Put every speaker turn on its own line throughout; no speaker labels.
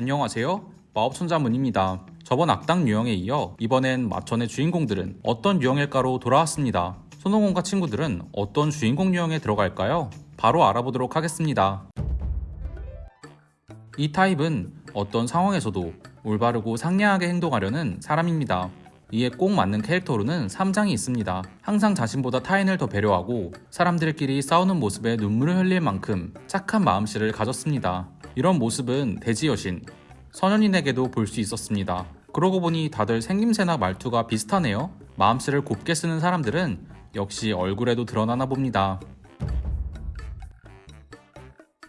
안녕하세요. 마법천자 문입니다. 저번 악당 유형에 이어 이번엔 마천의 주인공들은 어떤 유형일까로 돌아왔습니다. 손오공과 친구들은 어떤 주인공 유형에 들어갈까요? 바로 알아보도록 하겠습니다. 이 타입은 어떤 상황에서도 올바르고 상냥하게 행동하려는 사람입니다. 이에 꼭 맞는 캐릭터로는 3장이 있습니다. 항상 자신보다 타인을 더 배려하고 사람들끼리 싸우는 모습에 눈물을 흘릴 만큼 착한 마음씨를 가졌습니다. 이런 모습은 돼지 여신, 선현인에게도 볼 수 있었습니다. 그러고 보니 다들 생김새나 말투가 비슷하네요. 마음씨를 곱게 쓰는 사람들은 역시 얼굴에도 드러나나 봅니다.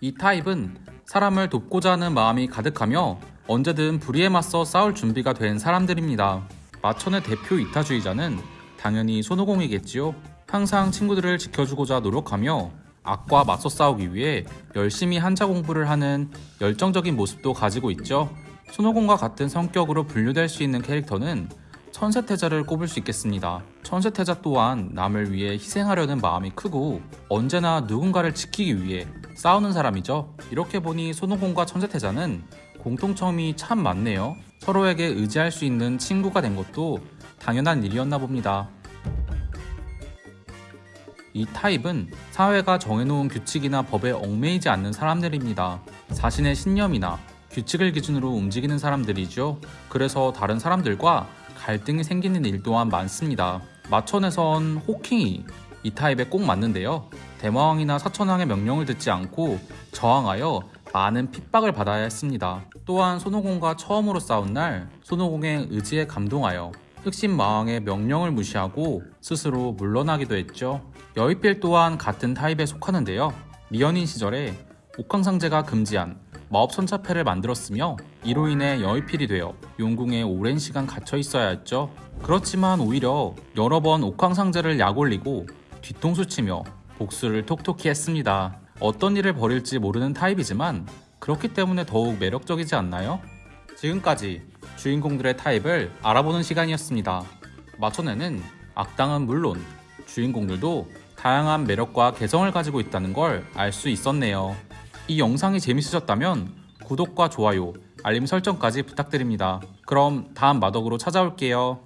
이 타입은 사람을 돕고자 하는 마음이 가득하며 언제든 불의에 맞서 싸울 준비가 된 사람들입니다. 마천의 대표 이타주의자는 당연히 손오공이겠지요. 항상 친구들을 지켜주고자 노력하며 악과 맞서 싸우기 위해 열심히 한자 공부를 하는 열정적인 모습도 가지고 있죠. 손오공과 같은 성격으로 분류될 수 있는 캐릭터는 천세태자를 꼽을 수 있겠습니다. 천세태자 또한 남을 위해 희생하려는 마음이 크고 언제나 누군가를 지키기 위해 싸우는 사람이죠. 이렇게 보니 손오공과 천세태자는 공통점이 참 많네요. 서로에게 의지할 수 있는 친구가 된 것도 당연한 일이었나 봅니다. 이 타입은 사회가 정해놓은 규칙이나 법에 얽매이지 않는 사람들입니다. 자신의 신념이나 규칙을 기준으로 움직이는 사람들이죠. 그래서 다른 사람들과 갈등이 생기는 일 또한 많습니다. 마천에선 호킹이 이 타입에 꼭 맞는데요. 대마왕이나 사천왕의 명령을 듣지 않고 저항하여 많은 핍박을 받아야 했습니다. 또한 손오공과 처음으로 싸운 날 손오공의 의지에 감동하여 흑심 마왕의 명령을 무시하고 스스로 물러나기도 했죠. 여의필 또한 같은 타입에 속하는데요. 미연인 시절에 옥황상제가 금지한 마법 선차패를 만들었으며 이로 인해 여의필이 되어 용궁에 오랜 시간 갇혀 있어야 했죠. 그렇지만 오히려 여러 번 옥황상제를 약올리고 뒤통수 치며 복수를 톡톡히 했습니다. 어떤 일을 벌일지 모르는 타입이지만 그렇기 때문에 더욱 매력적이지 않나요? 지금까지 주인공들의 타입을 알아보는 시간이었습니다. 마천에는 악당은 물론 주인공들도 다양한 매력과 개성을 가지고 있다는 걸 알 수 있었네요. 이 영상이 재밌으셨다면 구독과 좋아요, 알림 설정까지 부탁드립니다. 그럼 다음 마덕으로 찾아올게요.